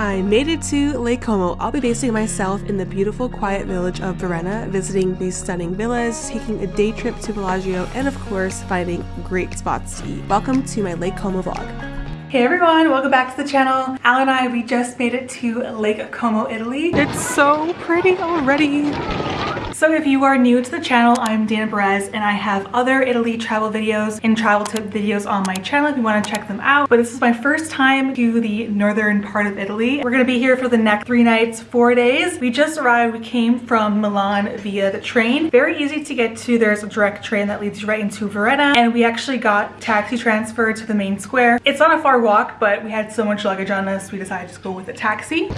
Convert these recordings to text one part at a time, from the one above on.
I made it to Lake Como. I'll be basing myself in the beautiful quiet village of Varenna, visiting these stunning villas, taking a day trip to Bellagio, and of course, finding great spots to eat. Welcome to my Lake Como vlog. Hey everyone, welcome back to the channel. Al and I, we just made it to Lake Como, Italy. It's so pretty already. So if you are new to the channel, I'm Dana Perez and I have other Italy travel videos and travel tip videos on my channel if you want to check them out. But this is my first time to the northern part of Italy. We're going to be here for the next three nights, four days. We just arrived. We came from Milan via the train. Very easy to get to. There's a direct train that leads you right into Varenna and we actually got taxi transfer to the main square. It's not a far walk, but we had so much luggage on us, we decided to go with a taxi.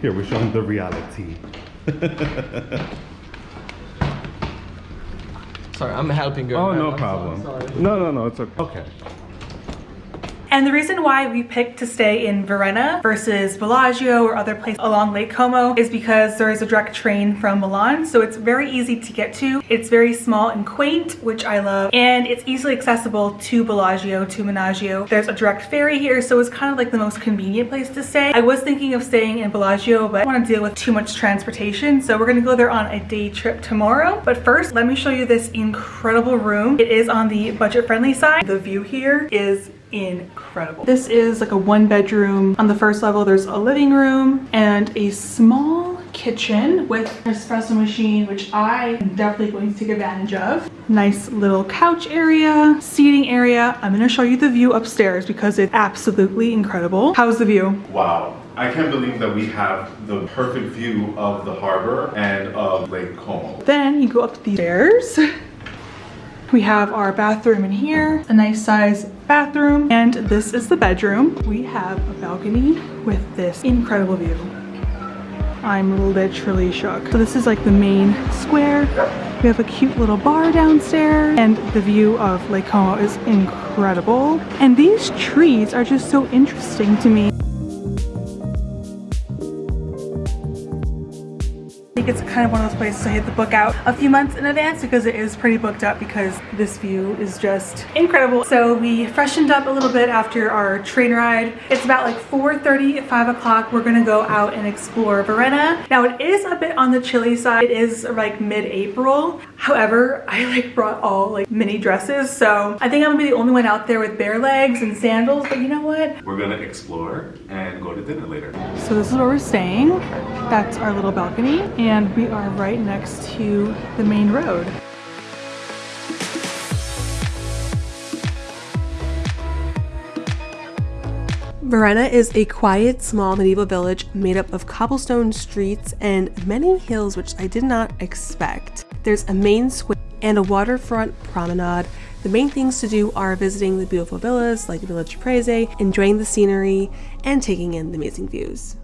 Here, we're showing the reality. Sorry, I'm helping you. oh, no I'm problem. sorry. No, no, no, it's okay. Okay. And the reason why we picked to stay in Varenna versus Bellagio or other places along Lake Como is because there is a direct train from Milan. So it's very easy to get to. It's very small and quaint, which I love. And it's easily accessible to Bellagio, to Menaggio. There's a direct ferry here. So it's kind of like the most convenient place to stay. I was thinking of staying in Bellagio, but I don't want to deal with too much transportation. So we're going to go there on a day trip tomorrow. But first, let me show you this incredible room. It is on the budget friendly side. The view here is incredible. This is like a one bedroom. On the first level, there's a living room and a small kitchen with an espresso machine, which I am definitely going to take advantage of. Nice little couch area, seating area. I'm gonna show you the view upstairs because it's absolutely incredible. How's the view? Wow. I can't believe that we have the perfect view of the harbor and of Lake Como. Then you go up the stairs. We have our bathroom in here, a nice size bathroom, and this is the bedroom. We have a balcony with this incredible view. I'm literally shook. So this is like the main square. We have a cute little bar downstairs and the view of Lake Como is incredible. And these trees are just so interesting to me. It's kind of one of those places I hit the book out a few months in advance because it is pretty booked up because this view is just incredible. So we freshened up a little bit after our train ride. It's about like 4.30 at 5 o'clock. We're gonna go out and explore Varenna. Now it is a bit on the chilly side. It is like mid-April. However, I like brought all like mini dresses. So I think I'm gonna be the only one out there with bare legs and sandals. But you know what? We're gonna explore and go to dinner later. So this is where we're staying. That's our little balcony and we are right next to the main road. Varenna is a quiet, small medieval village made up of cobblestone streets and many hills which I did not expect. There's a main square and a waterfront promenade. The main things to do are visiting the beautiful villas like Villa Cipressi, enjoying the scenery, and taking in the amazing views.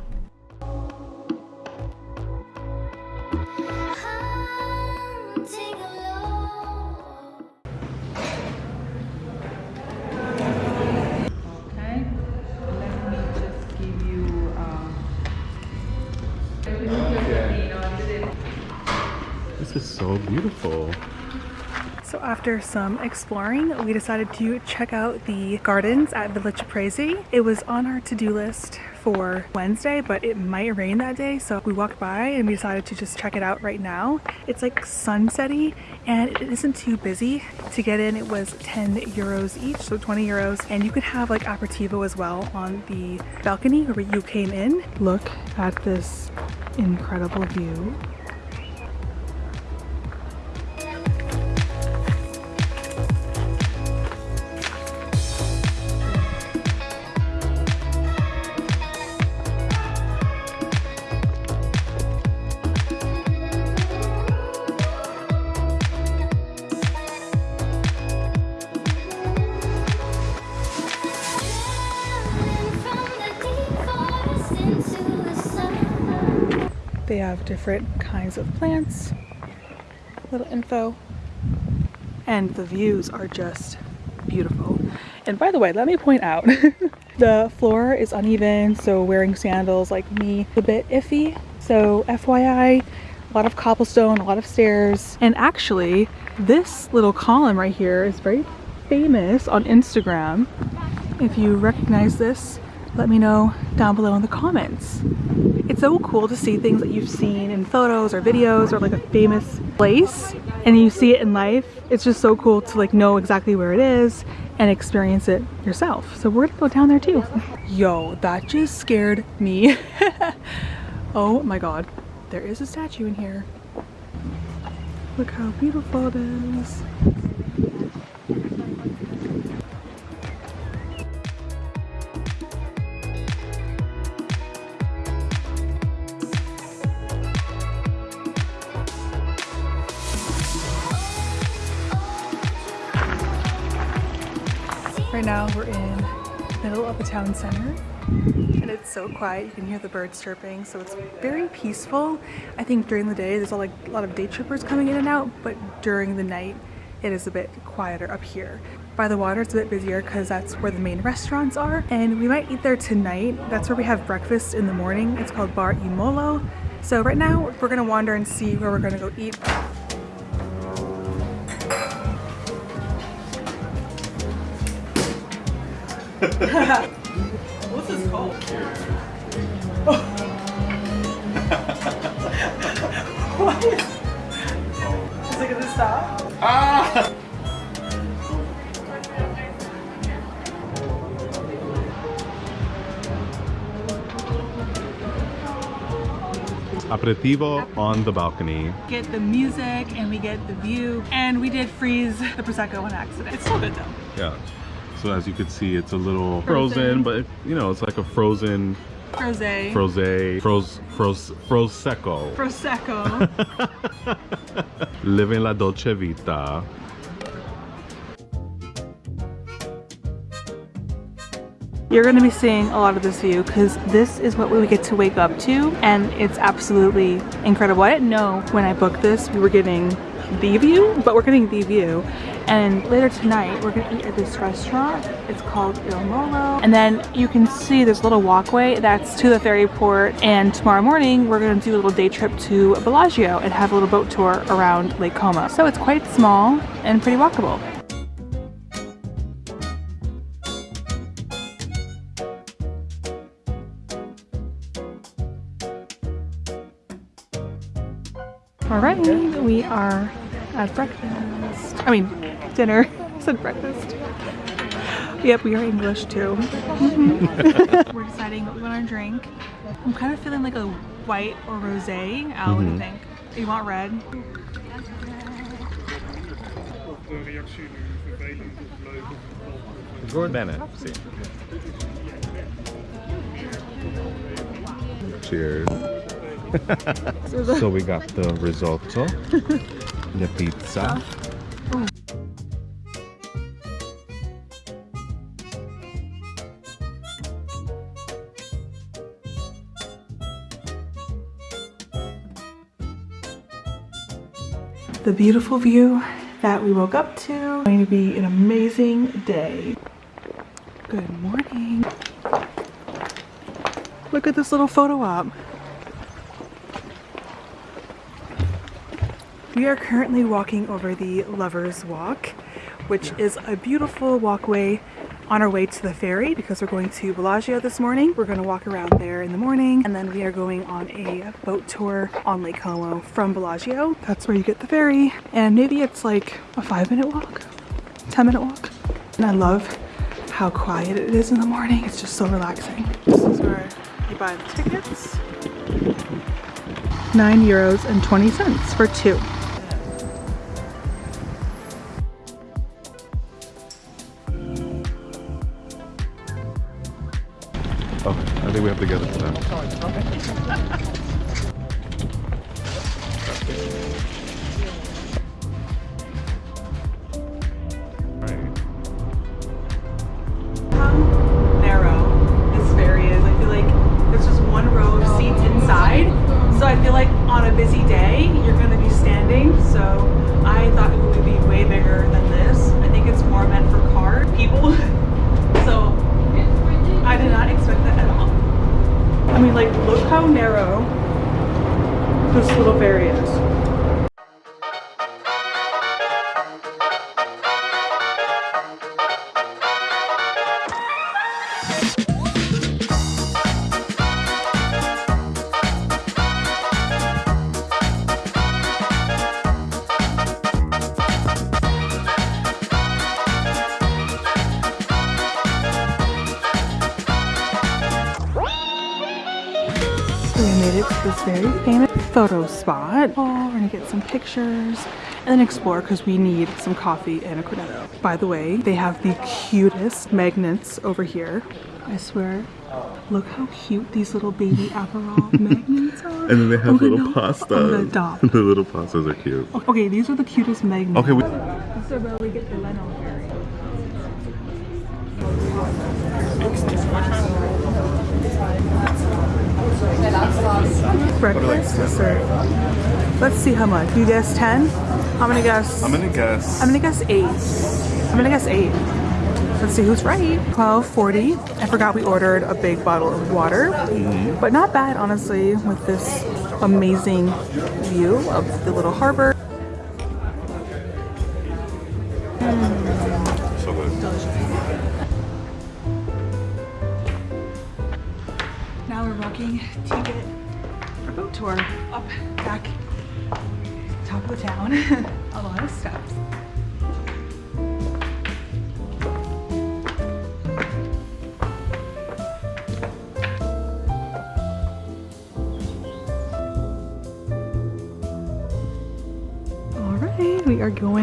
Is so beautiful. So after some exploring, we decided to check out the gardens at Villa Cipressi. It was on our to-do list for Wednesday, but it might rain that day, so we walked by and we decided to just check it out right now. It's like sunsetty and it isn't too busy. To get in, it was 10 euros each, so 20 euros, and you could have like aperitivo as well on the balcony where you came in. Look at this incredible view. They have different kinds of plants, little info, and the views are just beautiful. And by the way, let me point out, the floor is uneven, so wearing sandals like me, a bit iffy. So FYI, A lot of cobblestone, a lot of stairs. And actually, this little column right here is very famous on Instagram. If you recognize this, let me know down below in the comments. It's so cool to see things that you've seen in photos or videos or like a famous place and you see it in life. It's just so cool to like know exactly where it is and experience it yourself. So we're gonna go down there too. Yo, that just scared me. oh my god. There is a statue in here. Look how beautiful it is. Now we're in the middle of the town center and it's so quiet. You can hear the birds chirping, so it's very peaceful. I think during the day there's a lot of day trippers coming in and out, but during the night it is a bit quieter up here. By the water it's a bit busier because that's where the main restaurants are and we might eat there tonight. That's where we have breakfast in the morning. It's called Bar Il Molo. So right now we're gonna wander and see where we're gonna go eat. What's this called? what is, is it gonna stop? Ah! Aperitivo on the balcony. Get the music and we get the view and we did freeze the Prosecco on accident. It's still good though. Yeah. So as you can see, it's a little Frozen. frozen, but you know, it's like a frozen, Rosé. froze, froze, froze, prosecco. Prosecco. Living la dolce vita. You're going to be seeing a lot of this view because this is what we get to wake up to and it's absolutely incredible. I didn't know when I booked this we were getting the view, but we're getting the view. And later tonight we're to eat at this restaurant. It's called Il Molo. And then you can see this little walkway that's to the ferry port. And tomorrow morning we're to do a little day trip to Bellagio and have a little boat tour around Lake Como. So it's quite small and pretty walkable. All right, we are at breakfast. I mean, dinner. I said breakfast. Yep, we are English too. Mhm. We're deciding what we want to drink. I'm kind of feeling like a white or rosé. Al, what do you think? You want red? Bene, sì. Cheers. so we got the risotto, the pizza. The beautiful view that we woke up to. Going to be an amazing day. Good morning. Look at this little photo op. We are currently walking over the Lover's Walk, which is a beautiful walkway on our way to the ferry because we're going to Bellagio this morning. We're going to walk around there in the morning and then we are going on a boat tour on Lake Como from Bellagio. That's where you get the ferry and maybe it's like a five minute walk, 10 minute walk. And I love how quiet it is in the morning. It's just so relaxing. This is where you buy the tickets. Nine euros and 20 cents for two. Have to get it to this little areas. Some pictures and then explore because we need some coffee and a cornetto. By the way, they have the cutest magnets over here. I swear. Look how cute these little baby Aperol magnets are. And then they have I'm little I'm gonna pastas. adopt. the little pastas are cute. Okay, these are the cutest magnets. Okay, we, This is where we get the Leno berry. Breakfast dessert. Let's see how much. You guess 10? I'm gonna guess. I'm gonna guess. I'm gonna guess 8. I'm gonna guess 8. Let's see who's right. 12.40. I forgot we ordered a big bottle of water. Mm-hmm. But not bad, honestly, with this amazing view of the little harbor.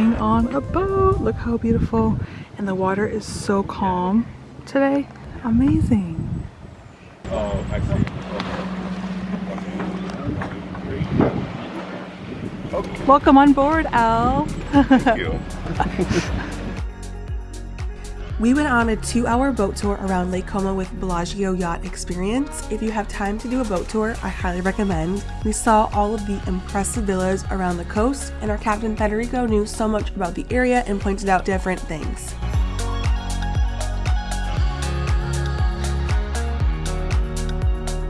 Going on a boat. Look how beautiful. And the water is so calm today. Amazing. Oh, I see. Welcome on board, Al. Thank you. We went on a two hour boat tour around Lake Como with Bellagio Yacht Experience. If you have time to do a boat tour, I highly recommend. We saw all of the impressive villas around the coast, and our captain Federico knew so much about the area and pointed out different things.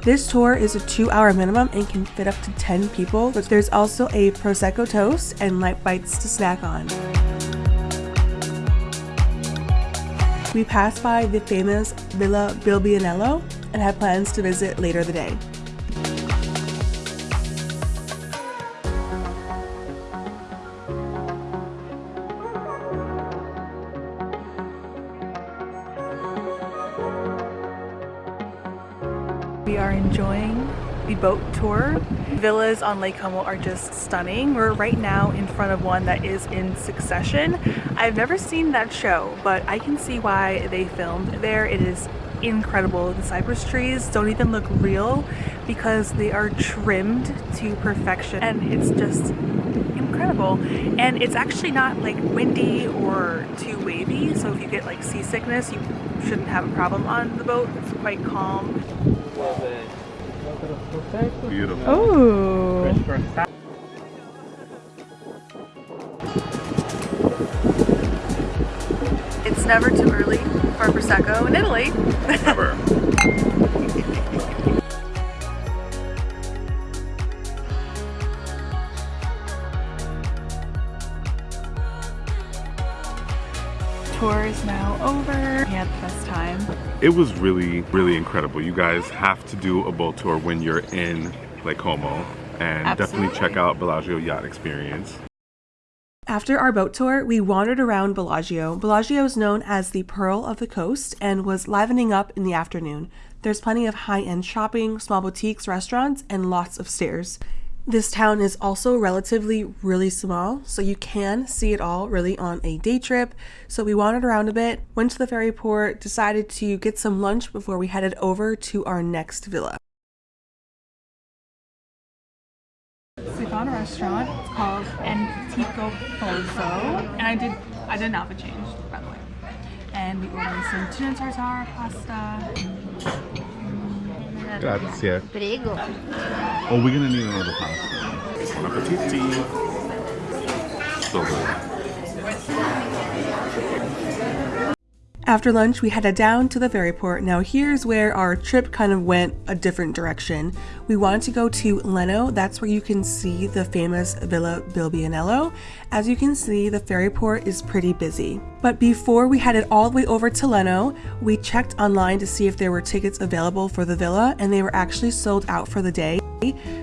This tour is a two hour minimum and can fit up to 10 people, but there's also a Prosecco toast and light bites to snack on. We passed by the famous Villa Balbianello and had plans to visit later the day. We are enjoying the boat tour. Villas on Lake Como are just stunning. We're right now in front of one that is in Succession. I've never seen that show, but I can see why they filmed there. It is incredible. The cypress trees don't even look real because they are trimmed to perfection and it's just incredible. And it's actually not like windy or too wavy, so if you get like seasickness, you shouldn't have a problem on the boat. It's quite calm. Beautiful. Oh. It's never too early for Prosecco in Italy. Never. It was really, really incredible. You guys have to do a boat tour when you're in Lake Como. And definitely check out Bellagio Yacht Experience. After our boat tour, we wandered around Bellagio. Bellagio is known as the Pearl of the Coast and was livening up in the afternoon. There's plenty of high end shopping, small boutiques, restaurants, and lots of stairs. This town is also relatively really small, so you can see it all really on a day trip. So we wandered around a bit, went to the ferry port, decided to get some lunch before we headed over to our next villa. So we found a restaurant. It's called Antico Polso. And I did I did an alpha change, by the way. And we ordered some tuna tartare pasta. Grazie. Prego. Oh, we're gonna need another pasta. Buon appetiti. So good. After lunch, we headed down to the ferry port. Now, here's where our trip kind of went a different direction. We wanted to go to Lenno. That's where you can see the famous Villa Balbianello. As you can see, the ferry port is pretty busy. But before we headed all the way over to Lenno, we checked online to see if there were tickets available for the villa, and they were actually sold out for the day.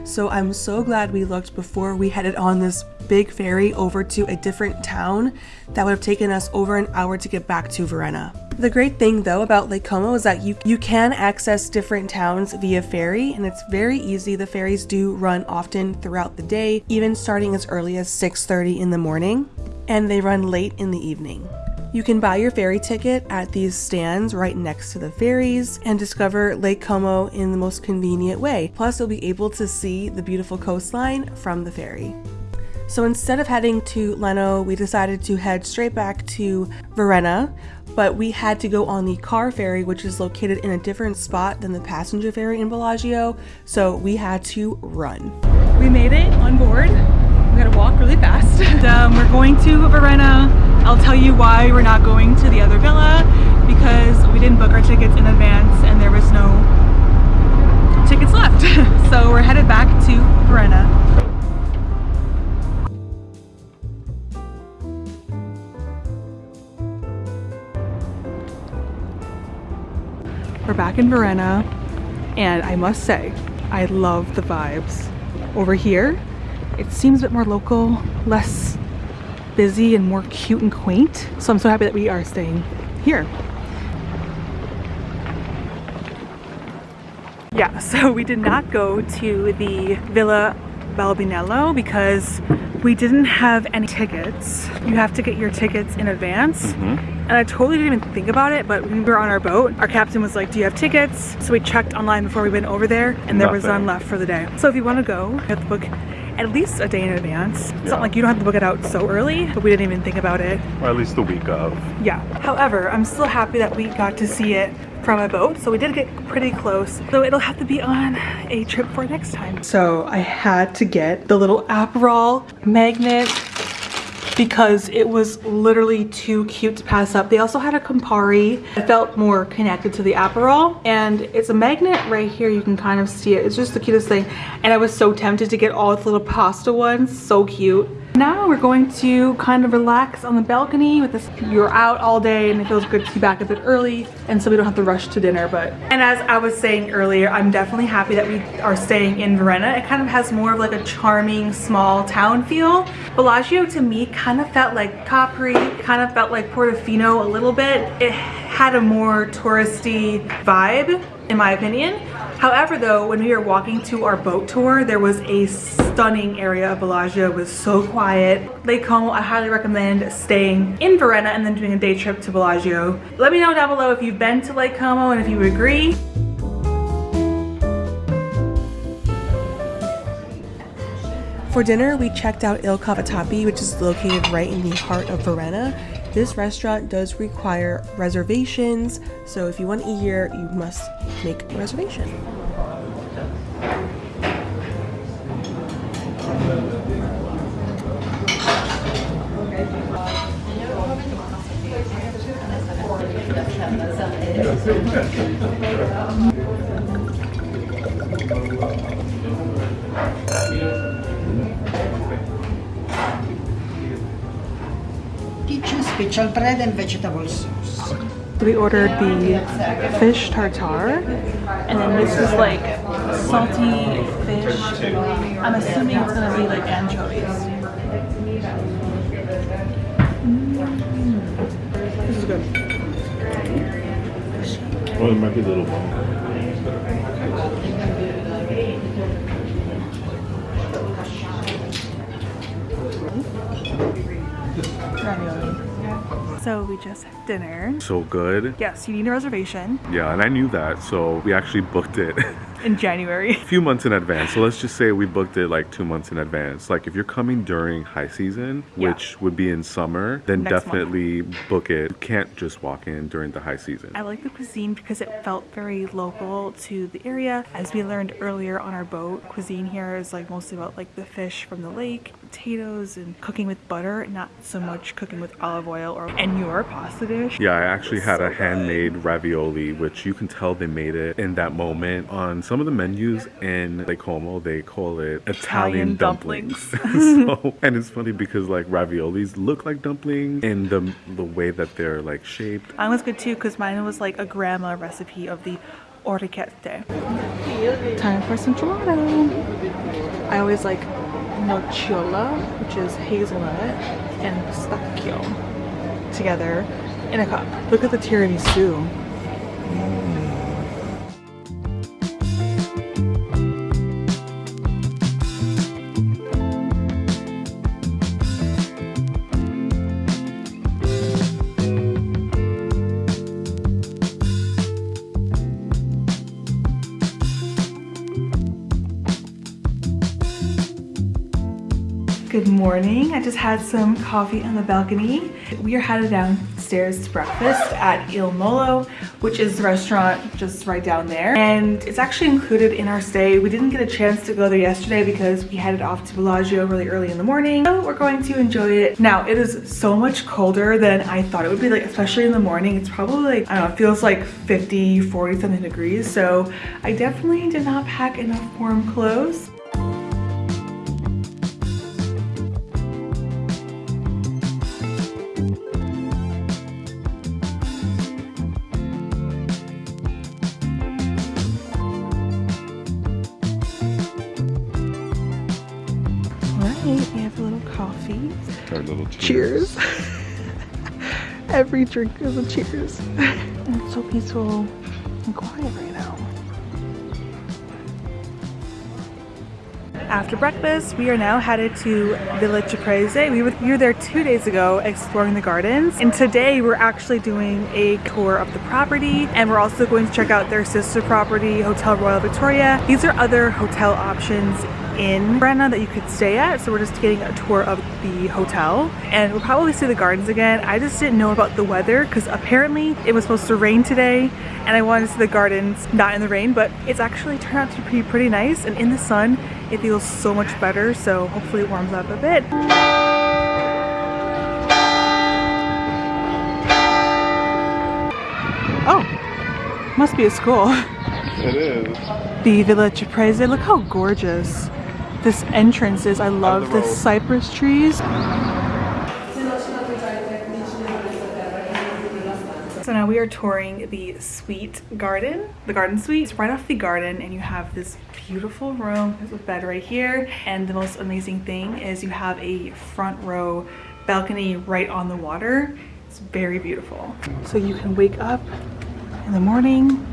So I'm so glad we looked before we headed on this big ferry over to a different town that would have taken us over an hour to get back to Varenna. The great thing though about Lake Como is that you you can access different towns via ferry and it's very easy. The ferries do run often throughout the day, even starting as early as 6:30 in the morning, and they run late in the evening. You can buy your ferry ticket at these stands right next to the ferries and discover Lake Como in the most convenient way. Plus, you'll be able to see the beautiful coastline from the ferry. So instead of heading to Lenno, we decided to head straight back to Varenna, but we had to go on the car ferry, which is located in a different spot than the passenger ferry in Bellagio, so we had to run. We made it on board. We gotta walk really fast. and, um, we're going to Varenna. I'll tell you why we're not going to the other villa because we didn't book our tickets in advance and there was no tickets left. so we're headed back to Varenna. We're back in Varenna and I must say, I love the vibes. Over here, it seems a bit more local, less busy and more cute and quaint. So I'm so happy that we are staying here. Yeah, so we did not go to the Villa Balbianello because we didn't have any tickets. You have to get your tickets in advance. Mm-hmm. And I totally didn't even think about it, but when we were on our boat, our captain was like, do you have tickets? So we checked online before we went over there and there was none left for the day. So if you want to go, you have to book at least a day in advance. It's Yeah. not like you don't have to book it out so early, but we didn't even think about it. Or at least the week of. Yeah. However, I'm still happy that we got to see it from a boat. So we did get pretty close. So it'll have to be on a trip for next time. So I had to get the little Aperol magnet because it was literally too cute to pass up. They also had a Campari. I felt more connected to the Aperol and it's a magnet right here. You can kind of see it. It's just the cutest thing. And I was so tempted to get all the little pasta ones. So cute. Now we're going to kind of relax on the balcony with this. You're out all day and it feels good to be back a bit early and so we don't have to rush to dinner. But And as I was saying earlier, I'm definitely happy that we are staying in Varenna. It kind of has more of like a charming small town feel. Bellagio to me kind of felt like Capri, kind of felt like Portofino a little bit. It had a more touristy vibe in my opinion. However though, when we were walking to our boat tour, there was a stunning area of Bellagio. It was so quiet. Lake Como, I highly recommend staying in Varenna and then doing a day trip to Bellagio. Let me know down below if you've been to Lake Como and if you agree. For dinner, we checked out Il Cavatappi, which is located right in the heart of Varenna. This restaurant does require reservations, so if you want to eat here, you must make a reservation. Special bread and vegetable sauce. We ordered the fish tartare and then this is like salty fish. I'm assuming it's gonna be like anchovies. Mm. This is good. Well, it might be a little bump. So we just had dinner. So good. Yes, you need a reservation Yeah, and I knew that, so we actually booked it in January. a few months in advance. So let's just say we booked it like two months in advance. Like if you're coming during high season, Yeah. which would be in summer, then Next month. definitely book it. You can't just walk in during the high season. I like the cuisine because it felt very local to the area. As we learned earlier on our boat, cuisine here is like mostly about like the fish from the lake, potatoes, and cooking with butter, not so much cooking with olive oil or and your pasta dish. Yeah, I actually had So a good. handmade ravioli, which you can tell they made it in that moment. On some of the menus in Lake Como, they call it Italian, Italian dumplings. dumplings. so, and it's funny because like raviolis look like dumplings in the the way that they're like shaped. Mine was good too because mine was like a grandma recipe of the orecchiette. Time for some gelato. I always like nocciola, which is hazelnut, and pistachio together. in a cup. Look at the tiramisu. I just had some coffee on the balcony. We are headed downstairs to breakfast at Il Molo, which is the restaurant just right down there. And it's actually included in our stay. We didn't get a chance to go there yesterday because we headed off to Bellagio really early in the morning. So we're going to enjoy it. Now, it is so much colder than I thought it would be, like especially in the morning. It's probably like, I don't know, it feels like 50, 40 something degrees. So I definitely did not pack enough warm clothes. Cheers. Every drink is a cheers. and it's so peaceful and quiet right After breakfast, we are now headed to Villa Cipressi. We were, we were there two days ago exploring the gardens. And today we're actually doing a tour of the property. And we're also going to check out their sister property, Hotel Royal Victoria. These are other hotel options in Varenna that you could stay at. So we're just getting a tour of the hotel and we'll probably see the gardens again. I just didn't know about the weather because apparently it was supposed to rain today and I wanted to see the gardens not in the rain, but it's actually turned out to be pretty nice and in the sun it feels so much better. So hopefully it warms up a bit. Oh, must be a school. It is. the Villa Cipressi. Look how gorgeous this entrance is. I love the road. cypress trees. So now we are touring the suite garden, the garden suite. It's right off the garden and you have this beautiful room. There's a bed right here. And the most amazing thing is you have a front row balcony right on the water. It's very beautiful. So you can wake up in the morning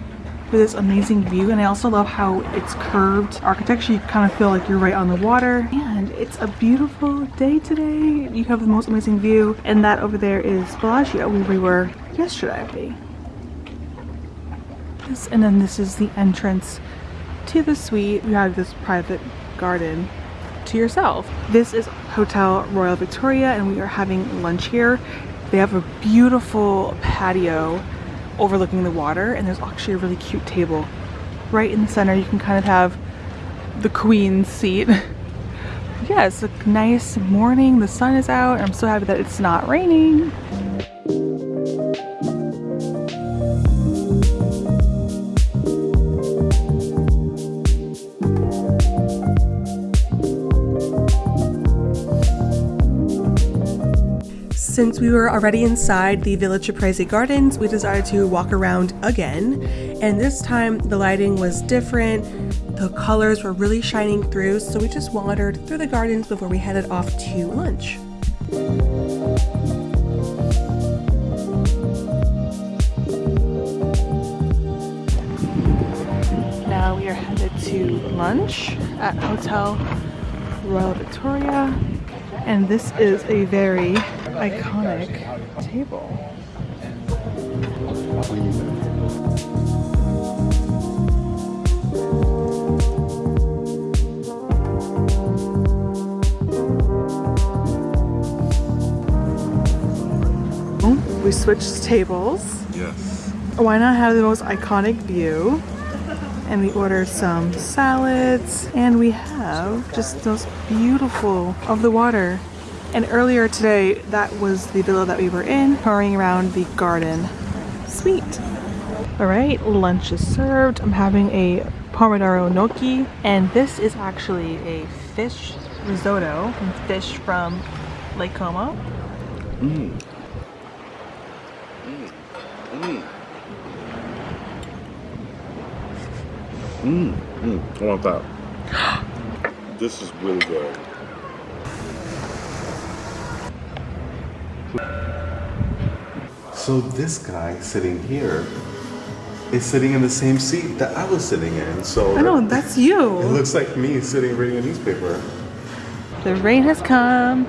with this amazing view and I also love how it's curved architecture. You kind of feel like you're right on the water and it's a beautiful day today. You have the most amazing view and that over there is Bellagio where we were yesterday this, and then this is the entrance to the suite. You have this private garden to yourself. This is Hotel Royal Victoria and we are having lunch here. They have a beautiful patio overlooking the water and there's actually a really cute table right in the center. You can kind of have the queen's seat. Yeah it's a nice morning. The sun is out i'm so happy that it's not raining We were already inside the Villa Cipressi Gardens, we decided to walk around again. And this time the lighting was different. The colors were really shining through, so we just wandered through the gardens before we headed off to lunch. now we are headed to lunch at hotel royal victoria and this is a very iconic table oh, we switched tables Yes. why not have the most iconic view? And we ordered some salads and we have just those beautiful of the water. And earlier today, that was the villa that we were in, touring around the garden suite. All right, lunch is served. I'm having a pomodoro gnocchi and this is actually a fish risotto and fish from Lake Como. Mm, mm. mm. mm. I want that. this is really good. So this guy sitting here is sitting in the same seat that I was sitting in. So I know, that's you. it looks like me sitting reading a newspaper. The rain has come.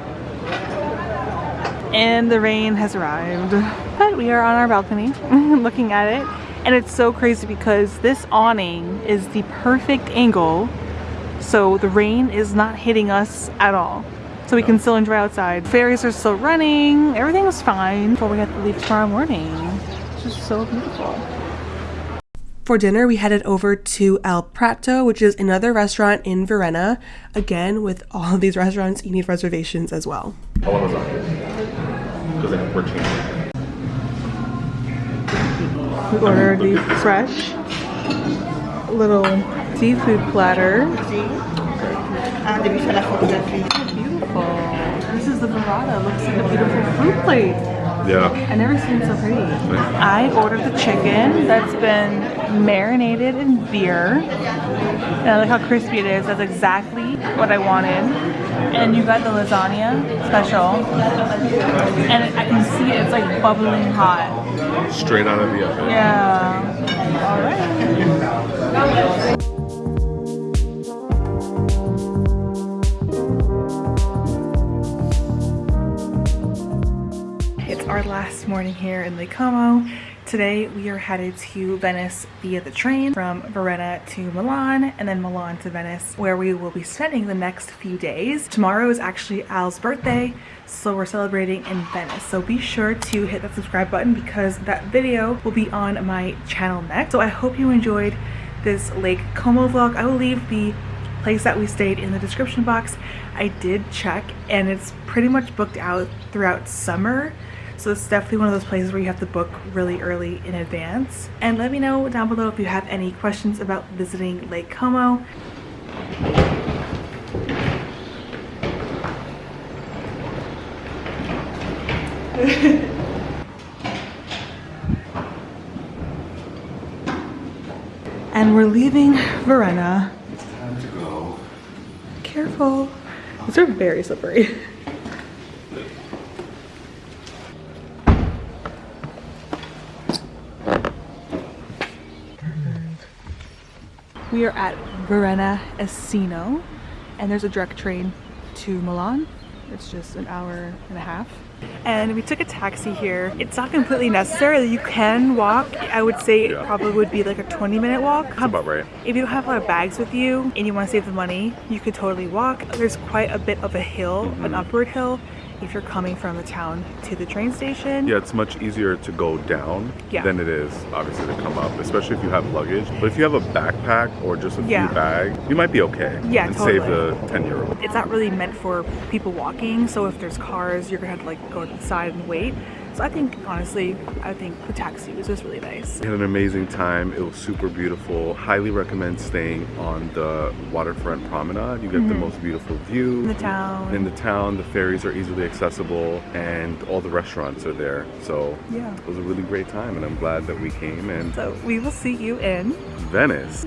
And the rain has arrived. But we are on our balcony looking at it. And it's so crazy because this awning is the perfect angle. So the rain is not hitting us at all. So we can still enjoy outside. Ferries are still running. Everything is fine before we have to leave tomorrow morning. It's just so beautiful. For dinner, we headed over to El Prato, which is another restaurant in Varenna. Again, with all of these restaurants, you need reservations as well. How long was that? Because we're changing. We ordered the fresh little seafood platter. Devi fare la foto del film. Beautiful. This is the burrata. Looks like a beautiful fruit plate. Yeah. I never seen so pretty. I ordered the chicken that's been marinated in beer. And I like how crispy it is. That's exactly what I wanted. And you got the lasagna special. And I can see it. It's like bubbling hot. Straight out of the oven. Yeah. All right. Our last morning here in Lake Como. Today we are headed to Venice via the train from Varenna to Milan and then Milan to Venice where we will be spending the next few days. Tomorrow is actually Al's birthday so we're celebrating in Venice. So be sure to hit that subscribe button because that video will be on my channel next. So I hope you enjoyed this Lake Como vlog. I will leave the place that we stayed in the description box. I did check and it's pretty much booked out throughout summer. So it's definitely one of those places where you have to book really early in advance. And let me know down below if you have any questions about visiting Lake Como. and we're leaving Varenna. Time to go. Careful. These are very slippery. We are at Varenna Esino and there's a direct train to Milan. It's just an hour and a half. And we took a taxi here. It's not completely necessary. You can walk. I would say it probably would be like a 20 minute walk. That's about right. If you don't have a lot of bags with you and you want to save the money, you could totally walk. There's quite a bit of a hill, an mm-hmm. upward hill, if you're coming from the town to the train station. Yeah, it's much easier to go down Yeah. than it is obviously to come up, especially if you have luggage. But if you have a backpack or just a Yeah. few bags, you might be okay. Yeah, and save the 10 euro. It's not really meant for people walking, so if there's cars, you're gonna have to like go to the side and wait. So I think, honestly, I think the taxi was just really nice. We had an amazing time. It was super beautiful. Highly recommend staying on the waterfront promenade. You get the most beautiful view. Mm-hmm. In the town. In the town, the ferries are easily accessible and all the restaurants are there. So Yeah. it was a really great time and I'm glad that we came and So we will see you in Venice.